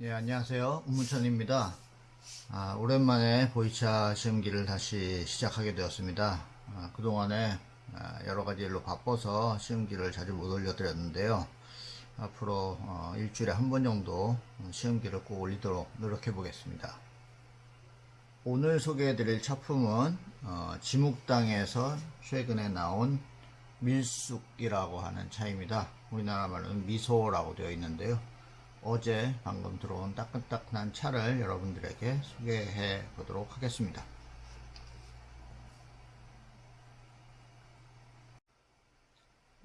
예, 안녕하세요. 운문천입니다. 아, 오랜만에 보이차 시험기를 다시 시작하게 되었습니다. 아, 그동안에 아, 여러 가지 일로 바빠서 시험기를 자주 못 올려드렸는데요. 앞으로 어, 일주일에 한 번 정도 시험기를 꼭 올리도록 노력해 보겠습니다. 오늘 소개해 드릴 차품은 어, 지묵당에서 최근에 나온 밀쑥이라고 하는 차입니다. 우리나라 말로는 미소라고 되어 있는데요. 어제 방금 들어온 따끈따끈한 차를 여러분들에게 소개해 보도록 하겠습니다.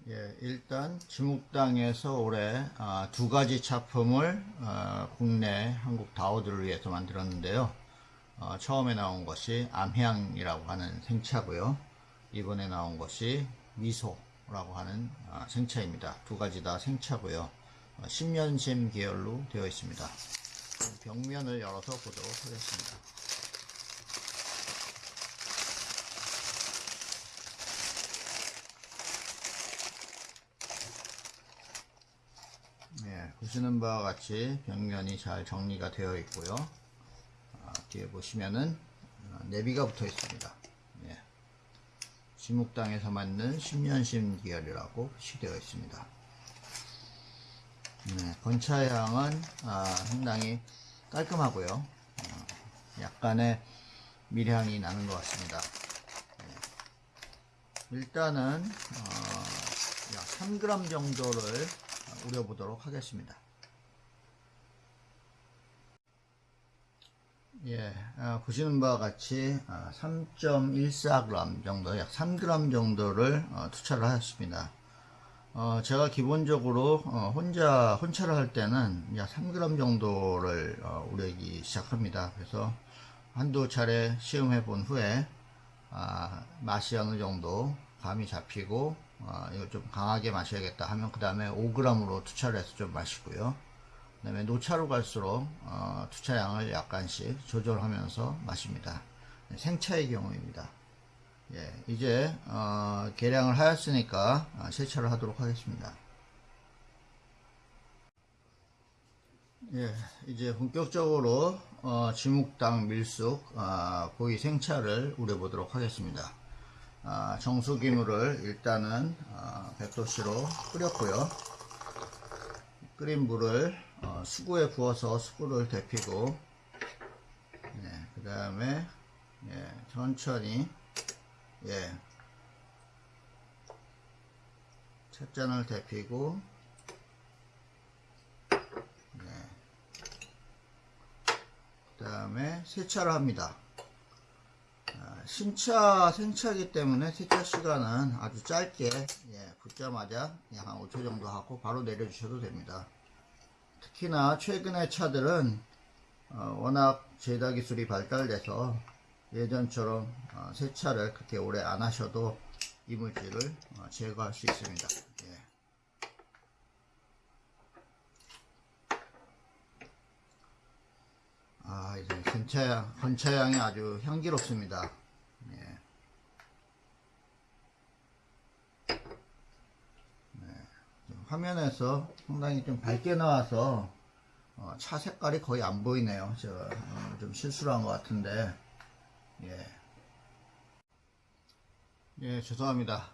예, 일단 지묵당에서 올해 아, 두 가지 차품을 아, 국내 한국 다오들을 위해서 만들었는데요. 어, 처음에 나온 것이 암향이라고 하는 생차고요. 이번에 나온 것이 미소라고 하는 아, 생차입니다. 두 가지 다 생차고요. 어, 10년심 계열로 되어 있습니다. 벽면을 열어서 보도록 하겠습니다. 네, 보시는 바와 같이 벽면이 잘 정리가 되어 있고요. 아, 뒤에 보시면은 어, 내비가 붙어 있습니다. 예. 지묵당에서 만든 10년심 계열이라고 표시되어 있습니다. 네, 건차향은 아, 상당히 깔끔하고요. 어, 약간의 밀향이 나는 것 같습니다. 네. 일단은 어, 약 3g 정도를 우려보도록 하겠습니다. 예, 아, 보시는 바와 같이 아, 3.14g 정도, 약 3g 정도를 어, 투차를 하였습니다. 어, 제가 기본적으로 어, 혼자 혼차를 할 때는 약 3g 정도를 어, 우려기 시작합니다. 그래서 한두 차례 시음해 본 후에 아, 맛이 어느 정도 감이 잡히고 아, 이거 좀 강하게 마셔야겠다 하면 그 다음에 5g으로 투차를 해서 좀 마시고요. 그 다음에 노차로 갈수록 어, 투차량을 약간씩 조절하면서 마십니다. 생차의 경우입니다. 예, 이제 어, 계량을 하였으니까 아, 세차를 하도록 하겠습니다. 예, 이제 본격적으로 어, 지묵당 밀숙 아, 고기 생차를 우려보도록 하겠습니다. 아, 정수기물을 일단은 아, 100도씨로 끓였고요. 끓인 물을 어, 수구에 부어서 수구를 데피고 네, 그 다음에 예, 천천히 예, 찻잔을 데피고 네, 그 다음에 세차를 합니다. 아, 신차 생차기 때문에 세차 시간은 아주 짧게 예, 붓자마자 약한 5초 정도 하고 바로 내려주셔도 됩니다. 특히나 최근의 차들은 어, 워낙 제다 기술이 발달돼서 예전처럼 어, 세차를 그렇게 오래 안 하셔도 이물질을 어, 제거할 수 있습니다. 예. 아 이제 건차향, 건차향이 아주 향기롭습니다. 예. 네. 화면에서 상당히 좀 밝게 나와서 어, 차 색깔이 거의 안 보이네요. 제가 어, 좀 실수를 한 것 같은데 예. 예, 죄송합니다.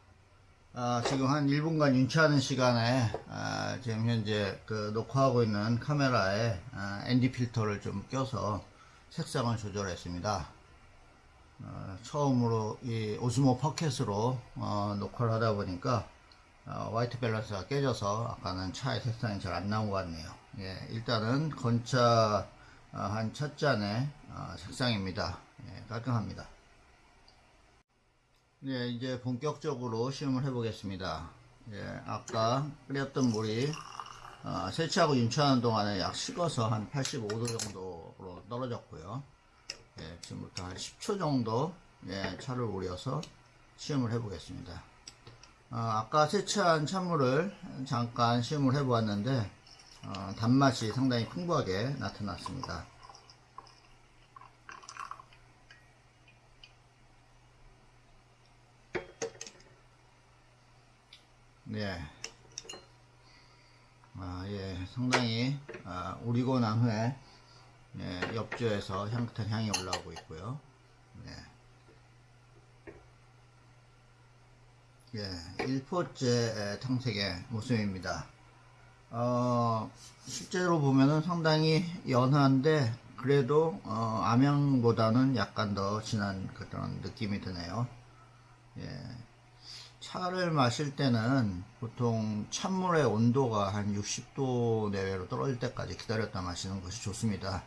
아, 지금 한 1분간 윤차하는 시간에 아, 지금 현재 그 녹화하고 있는 카메라에 아, ND 필터를 좀 껴서 색상을 조절했습니다. 어, 처음으로 이 오스모 포켓으로 어, 녹화를 하다 보니까 어, 화이트 밸런스가 깨져서 아까는 차의 색상이 잘 안 나온 것 같네요. 예, 일단은 건차 어, 한첫 잔의 어, 색상입니다. 예, 깔끔합니다. 네, 이제 본격적으로 시음을 해보겠습니다. 예, 아까 끓였던 물이 어, 세차하고 윤차하는 동안에 약 식어서 한 85도 정도로 떨어졌고요. 예, 지금부터 한 10초 정도 예, 차를 우려서 시음을 해보겠습니다. 어, 아까 세차한 찬물을 잠깐 시음을 해보았는데 어, 단맛이 상당히 풍부하게 나타났습니다. 네. 아, 예, 상당히 아, 우리고 난 후에 예, 옆주에서 향긋한 향이 올라오고 있고요. 네. 예, 1포째 탕색의 모습입니다. 어, 실제로 보면은 상당히 연한데 그래도 어, 암양보다는 약간 더 진한 그런 느낌이 드네요. 예. 차를 마실 때는 보통 찬물의 온도가 한 60도 내외로 떨어질 때까지 기다렸다 마시는 것이 좋습니다.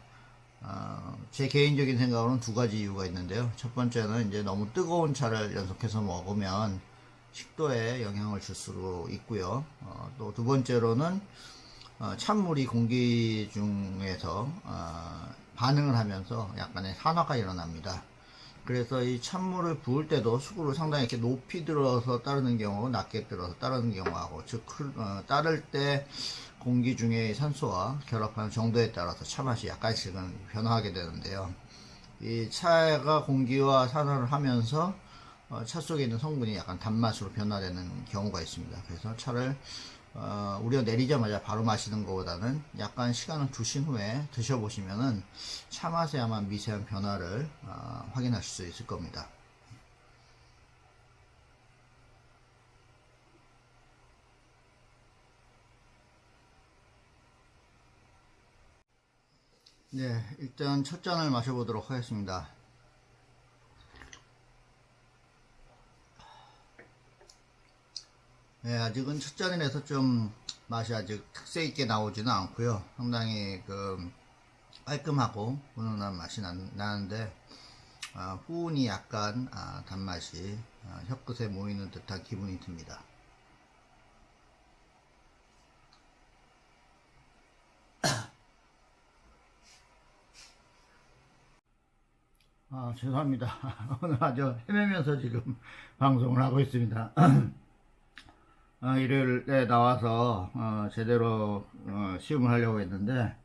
어, 제 개인적인 생각으로는 두 가지 이유가 있는데요. 첫 번째는 이제 너무 뜨거운 차를 연속해서 먹으면 식도에 영향을 줄 수 있고요. 어, 또 두 번째로는 어, 찬물이 공기 중에서 어, 반응을 하면서 약간의 산화가 일어납니다. 그래서 이 찬물을 부을 때도 수구를 상당히 이렇게 높이 들어서 따르는 경우, 낮게 들어서 따르는 경우하고, 즉, 어, 따를 때 공기 중에 산소와 결합하는 정도에 따라서 차 맛이 약간씩은 변화하게 되는데요. 이 차가 공기와 산화를 하면서 어, 차 속에 있는 성분이 약간 단맛으로 변화되는 경우가 있습니다. 그래서 차를 어, 우리가 내리자마자 바로 마시는 것보다는 약간 시간을 두신 후에 드셔보시면은 차 맛에 아마 미세한 변화를 어, 확인하실 수 있을 겁니다. 네, 일단 첫 잔을 마셔보도록 하겠습니다. 네, 아직은 첫 잔이라서 좀 맛이 아직 특색 있게 나오지는 않고요. 상당히 그 깔끔하고 훈훈한 맛이 나, 는데 아, 후운이 약간 아, 단맛이 아, 혀끝에 모이는 듯한 기분이 듭니다. 아, 죄송합니다. 오늘 아주 헤매면서 지금 방송을 하고 있습니다. 어, 일요일에 나와서 어, 제대로 어, 시음을 하려고 했는데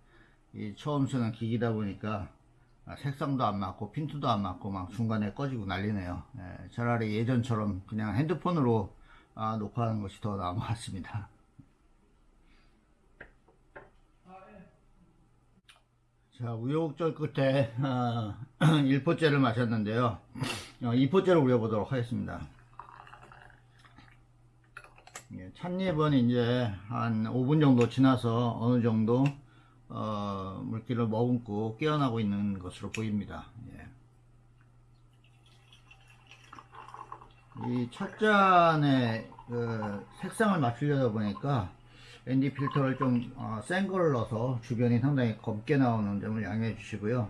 이 처음 쓰는 기기다 보니까 아, 색상도 안 맞고 핀트도 안 맞고 막 중간에 꺼지고 난리네요. 예, 차라리 예전처럼 그냥 핸드폰으로 아, 녹화하는 것이 더 나은 것 같습니다. 자 우여곡절 끝에 어, 1포째를 마셨는데요. 어, 2포째를 우려보도록 하겠습니다. 예, 찻잎은 이제 한 5분 정도 지나서 어느 정도 어, 물기를 머금고 깨어나고 있는 것으로 보입니다. 예. 이 찻잔에 그 색상을 맞추려다 보니까 ND 필터를 좀센 어, 거를 넣어서 주변이 상당히 검게 나오는 점을 양해해 주시고요.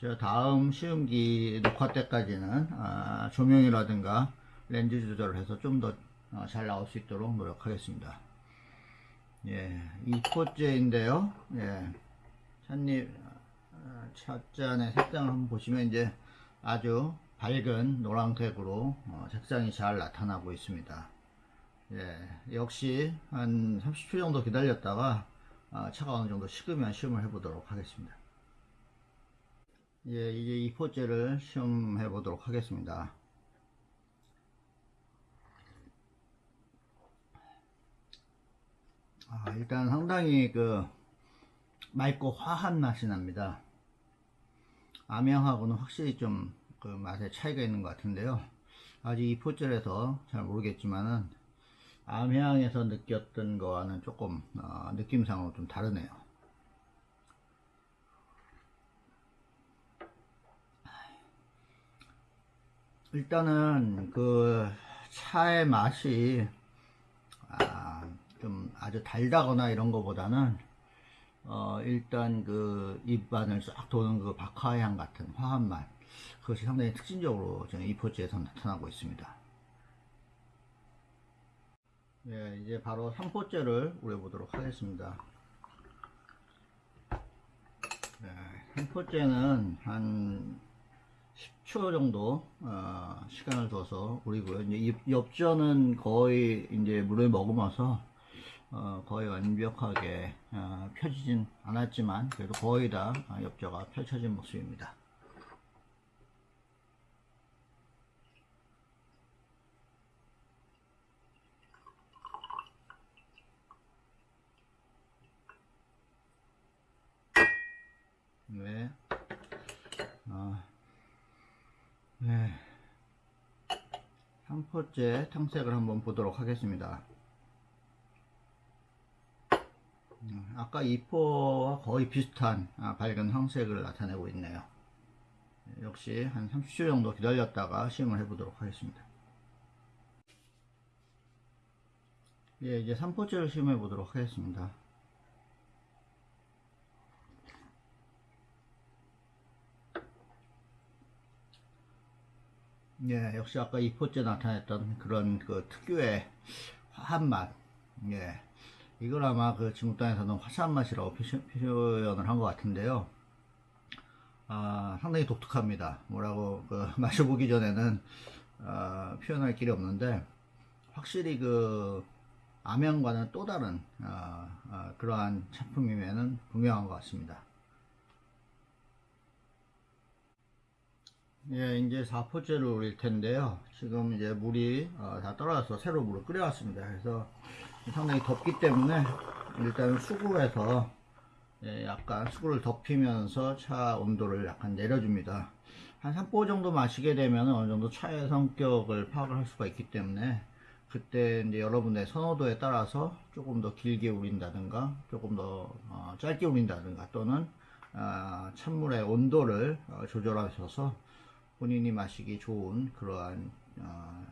제가 다음 시음기 녹화 때까지는 아, 조명이라든가 렌즈 조절을 해서 좀더 어, 잘 나올 수 있도록 노력하겠습니다. 예, 이 포째인데요. 예, 찻잎, 어, 찻잔의 색상을 한번 보시면 이제 아주 밝은 노란색으로 어, 색상이 잘 나타나고 있습니다. 예, 역시 한 30초 정도 기다렸다가 어, 차가 어느 정도 식으면 시음을 해보도록 하겠습니다. 예, 이제 이 포째를 시음해 보도록 하겠습니다. 아, 일단 상당히 그 맑고 화한 맛이 납니다. 암양하고는 확실히 좀 그 맛에 차이가 있는 것 같은데요. 아직 이 포절에서 잘 모르겠지만은 암향에서 느꼈던 거와는 조금 어, 느낌상으로 좀 다르네요. 일단은 그 차의 맛이 아, 좀 아주 달다거나 이런 거보다는 어 일단 그 입안을 싹 도는 그 박하향 같은 화한 맛 그것이 상당히 특징적으로 저는 이 포즈에서 나타나고 있습니다. 네, 이제 바로 3포째를 우려보도록 하겠습니다. 네, 3포째는 한 10초 정도 어, 시간을 둬서 우리고요. 이제 엽전은 거의 이제 물을 머금어서 어, 거의 완벽하게 어, 펴지진 않았지만 그래도 거의 다 어, 엽자가 펼쳐진 모습입니다. 네. 어, 네. 3포째 탕색을 한번 보도록 하겠습니다. 아까 2포와 거의 비슷한 아, 밝은 황색을 나타내고 있네요. 역시 한 30초 정도 기다렸다가 시음을 해보도록 하겠습니다. 예, 이제 3포째를 시음해 보도록 하겠습니다. 예, 역시 아까 2포째 나타냈던 그런 그 특유의 화한 맛. 예. 이걸 아마 그 중국땅에서는 화사한 맛이라고 표현을 한 것 같은데요. 아, 상당히 독특합니다. 뭐라고 그 마셔보기 전에는 어, 표현할 길이 없는데 확실히 그 암양과는 또 다른 어, 어, 그러한 작품임에는 분명한 것 같습니다. 예, 이제 4포째를 올릴 텐데요. 지금 이제 물이 어, 다 떨어져서 새로 물을 끓여왔습니다. 그래서 상당히 덥기 때문에 일단 수구에서 예, 약간 수구를 덮이면서 차 온도를 약간 내려줍니다. 한 3포 정도 마시게 되면 어느 정도 차의 성격을 파악을 할 수가 있기 때문에 그때 이제 여러분의 선호도에 따라서 조금 더 길게 우린다든가 조금 더 어, 짧게 우린다든가 또는 어, 찬물의 온도를 어, 조절하셔서 본인이 마시기 좋은 그러한 어,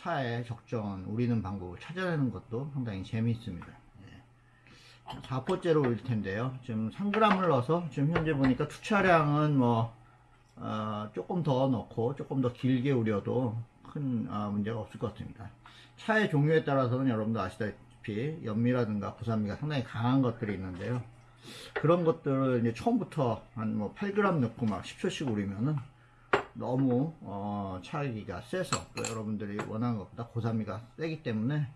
차의 적정한 우리는 방법을 찾아내는 것도 상당히 재미있습니다. 예. 4포째로 올릴 텐데요. 지금 3g을 넣어서 지금 현재 보니까 투차량은 뭐 어, 조금 더 넣고 조금 더 길게 우려도 큰 어, 문제가 없을 것 같습니다. 차의 종류에 따라서는 여러분도 아시다시피 연미라든가 고산미가 상당히 강한 것들이 있는데요. 그런 것들을 이제 처음부터 한 뭐 8g 넣고 막 10초씩 우리면은 너무 어, 차이가 세서 또 여러분들이 원하는 것보다 고산미가 세기 때문에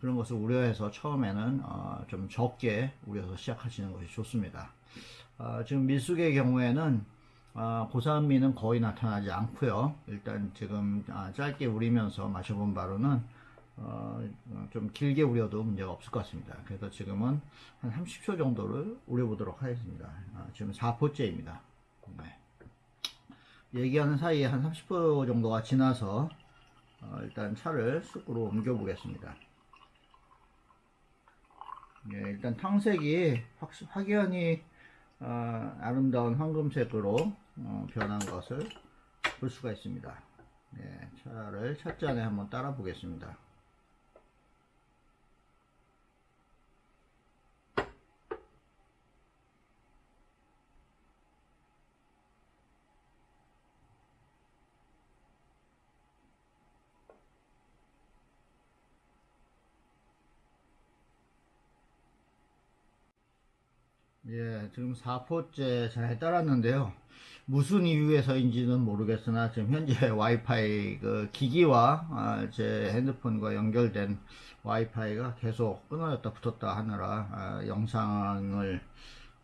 그런 것을 우려해서 처음에는 어, 좀 적게 우려서 시작하시는 것이 좋습니다. 어, 지금 밀숙의 경우에는 어, 고산미는 거의 나타나지 않고요. 일단 지금 아, 짧게 우리면서 마셔본 바로는 어, 좀 길게 우려도 문제가 없을 것 같습니다. 그래서 지금은 한 30초 정도를 우려보도록 하겠습니다. 아, 지금 4포째입니다. 네. 얘기하는 사이에 한 30분 정도가 지나서 어, 일단 차를 쑥으로 옮겨 보겠습니다. 예, 일단 탕색이 확, 확연히 어, 아름다운 황금색으로 어, 변한 것을 볼 수가 있습니다. 예, 차를 찻잔에 한번 따라 보겠습니다 예, 지금 4포째 잘 따랐는데요. 무슨 이유에서인지는 모르겠으나 지금 현재 와이파이 그 기기와 아, 제 핸드폰과 연결된 와이파이가 계속 끊어졌다 붙었다 하느라 아, 영상을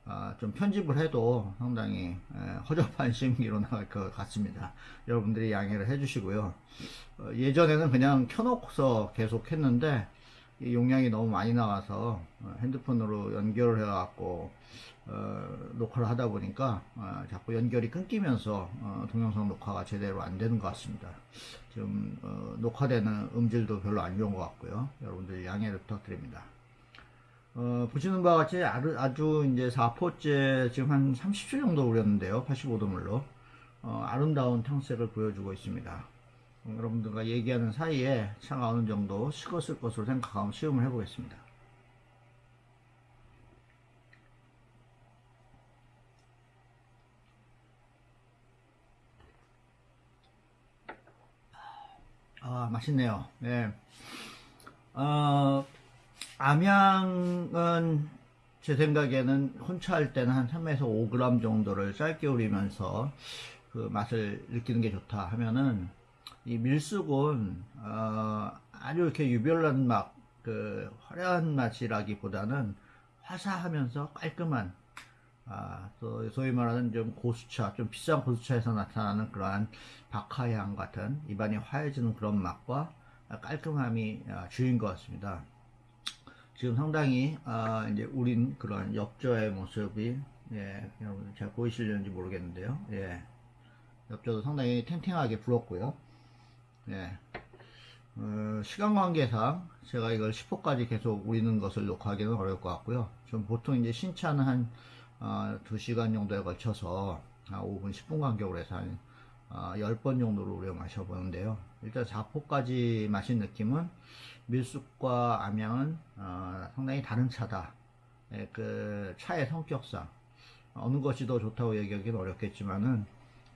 아, 좀 편집을 해도 상당히 에, 허접한 심기로 나갈 것 같습니다. 여러분들이 양해를 해주시고요. 어, 예전에는 그냥 켜놓고서 계속 했는데 용량이 너무 많이 나와서 어, 핸드폰으로 연결을 해갖고 어, 녹화를 하다 보니까 어, 자꾸 연결이 끊기면서 어, 동영상 녹화가 제대로 안 되는 것 같습니다. 지금 어, 녹화되는 음질도 별로 안 좋은 것 같고요. 여러분들 양해를 부탁드립니다. 어, 보시는 바와 같이 아주, 이제 4포째 지금 한 30초 정도 우렸는데요. 85도 물로 아름다운 탕색을 보여주고 있습니다. 어, 여러분들과 얘기하는 사이에 차가 어느 정도 식었을 것으로 생각하고 시음을 해보겠습니다. 아, 맛있네요. 네. 어, 암양은 제 생각에는 혼차할 때는 한 3에서 5g 정도를 짧게 우리면서 그 맛을 느끼는 게 좋다 하면은 이 밀숙은 어, 아주 이렇게 유별난 맛, 그 화려한 맛이라기보다는 화사하면서 깔끔한 아, 또 소위 말하는 좀 고수차, 좀 비싼 고수차에서 나타나는 그러한 박하향 같은 입안이 화해지는 그런 맛과 깔끔함이 아, 주인 것 같습니다. 지금 상당히 아, 이제 우린 그런 엽저의 모습이 예, 여러분 잘 보이시려는지 모르겠는데요. 예, 엽저도 상당히 탱탱하게 불었고요. 예. 어, 시간 관계상 제가 이걸 10호까지 계속 우리는 것을 녹화하기는 어려울 것 같고요. 좀 보통 이제 신차는 한 어, 2시간 정도에 걸쳐서 한 5분, 10분 간격으로 해서 한 어, 10번 정도로 우려 마셔보는데요. 일단 4포까지 마신 느낌은 밀숲과 암양은 어, 상당히 다른 차다. 예, 그 차의 성격상 어느 것이 더 좋다고 얘기하기는 어렵겠지만은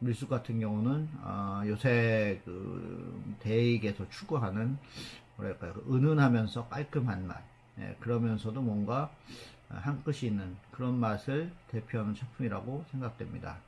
밀숲 같은 경우는 어, 요새 그 대익에서 추구하는 뭐랄까요 그 은은하면서 깔끔한 맛 예, 그러면서도 뭔가 한 끝이 있는 그런 맛을 대표하는 작품이라고 생각됩니다.